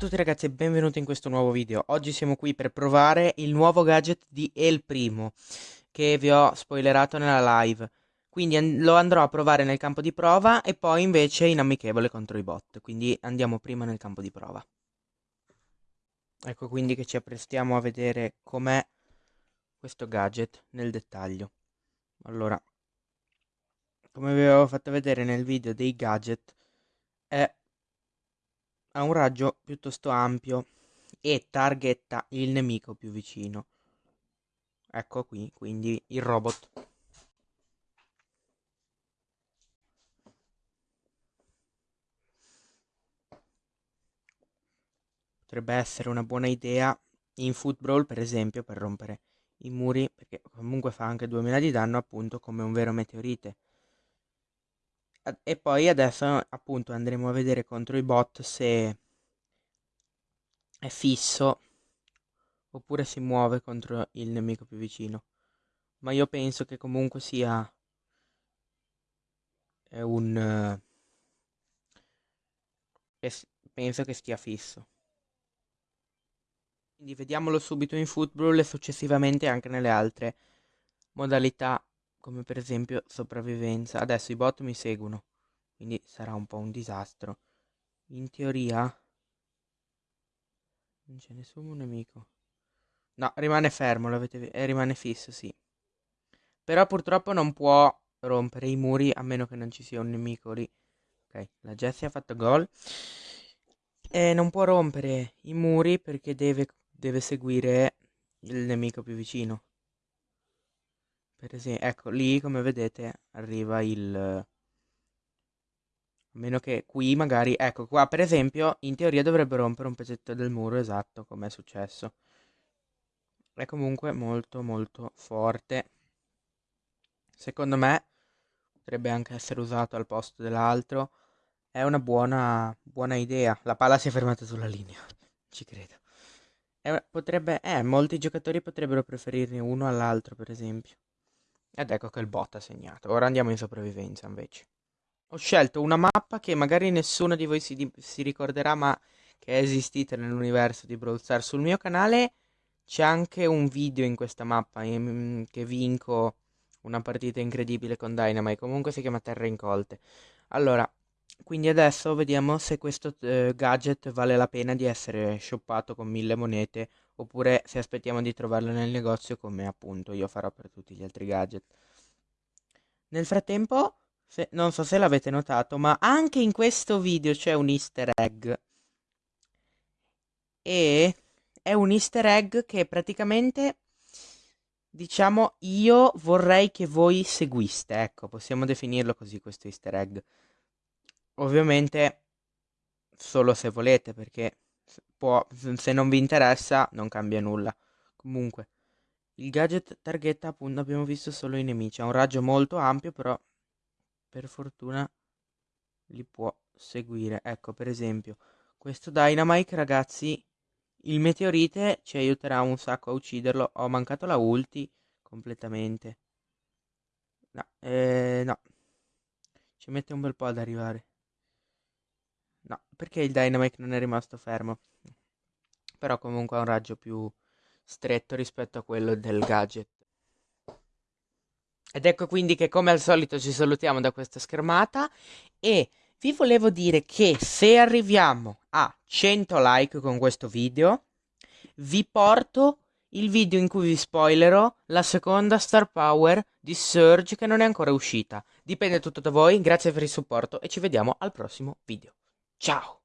tutti ragazzi e benvenuti in questo nuovo video. Oggi siamo qui per provare il nuovo gadget di El Primo che vi ho spoilerato nella live. Quindi lo andrò a provare nel campo di prova e poi invece in amichevole contro i bot. Quindi andiamo prima nel campo di prova. Ecco quindi che ci apprestiamo a vedere com'è questo gadget nel dettaglio. Allora, come vi avevo fatto vedere nel video dei gadget, è ha un raggio piuttosto ampio e targetta il nemico più vicino. Ecco qui, quindi il robot. Potrebbe essere una buona idea in football, per esempio, per rompere i muri, perché comunque fa anche 2000 di danno, appunto, come un vero meteorite. E poi adesso appunto andremo a vedere contro i bot se è fisso oppure si muove contro il nemico più vicino. Ma io penso che comunque sia è un penso che stia fisso. Quindi vediamolo subito in football e successivamente anche nelle altre modalità come per esempio sopravvivenza. Adesso i bot mi seguono, quindi sarà un po' un disastro. In teoria non c'è nessun nemico. No, rimane fermo, l'avete eh, rimane fisso, sì. Però purtroppo non può rompere i muri a meno che non ci sia un nemico lì. Ok, la Jessie ha fatto gol. E non può rompere i muri perché deve, deve seguire il nemico più vicino. Per esempio, ecco, lì come vedete arriva il... A meno che qui magari, ecco qua per esempio, in teoria dovrebbe rompere un pezzetto del muro, esatto, come è successo. È comunque molto molto forte. Secondo me potrebbe anche essere usato al posto dell'altro. È una buona, buona idea. La palla si è fermata sulla linea, ci credo. È, potrebbe, eh, molti giocatori potrebbero preferirne uno all'altro, per esempio. Ed ecco che il bot ha segnato. Ora andiamo in sopravvivenza invece. Ho scelto una mappa che magari nessuno di voi si, si ricorderà, ma che è esistita nell'universo di Brawl Stars. Sul mio canale c'è anche un video in questa mappa in, che vinco una partita incredibile con Dynamite. Comunque si chiama Terra Incolte. Allora, quindi adesso vediamo se questo eh, gadget vale la pena di essere shoppato con mille monete oppure se aspettiamo di trovarlo nel negozio come appunto io farò per tutti gli altri gadget. Nel frattempo, se, non so se l'avete notato, ma anche in questo video c'è un easter egg. E è un easter egg che praticamente, diciamo, io vorrei che voi seguiste. Ecco, possiamo definirlo così questo easter egg. Ovviamente solo se volete, perché può, se non vi interessa non cambia nulla. Comunque, il gadget targhetta appunto abbiamo visto solo i nemici, ha un raggio molto ampio però per fortuna li può seguire. Ecco per esempio questo Dynamite ragazzi, il meteorite ci aiuterà un sacco a ucciderlo, ho mancato la ulti completamente. No, eh, no. Ci mette un bel po' ad arrivare. No, perché il Dynamite non è rimasto fermo? Però comunque ha un raggio più stretto rispetto a quello del gadget. Ed ecco quindi che come al solito ci salutiamo da questa schermata e vi volevo dire che se arriviamo a 100 like con questo video vi porto il video in cui vi spoilerò la seconda Star Power di Surge che non è ancora uscita. Dipende tutto da voi, grazie per il supporto e ci vediamo al prossimo video. Tchau!